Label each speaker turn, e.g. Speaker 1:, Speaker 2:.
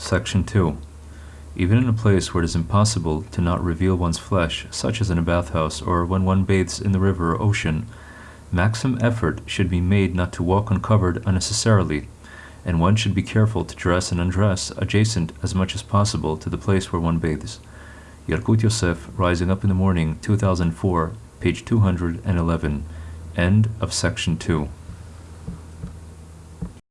Speaker 1: Section 2. Even in a place where it is impossible to not reveal one's flesh, such as in a bathhouse or when one bathes in the river or ocean, maximum effort should be made not to walk uncovered unnecessarily, and one should be careful to dress and undress adjacent as much as possible to the place where one bathes. Yalkut Yosef, Rising Up in the Morning, 2004, page 211. End of section 2.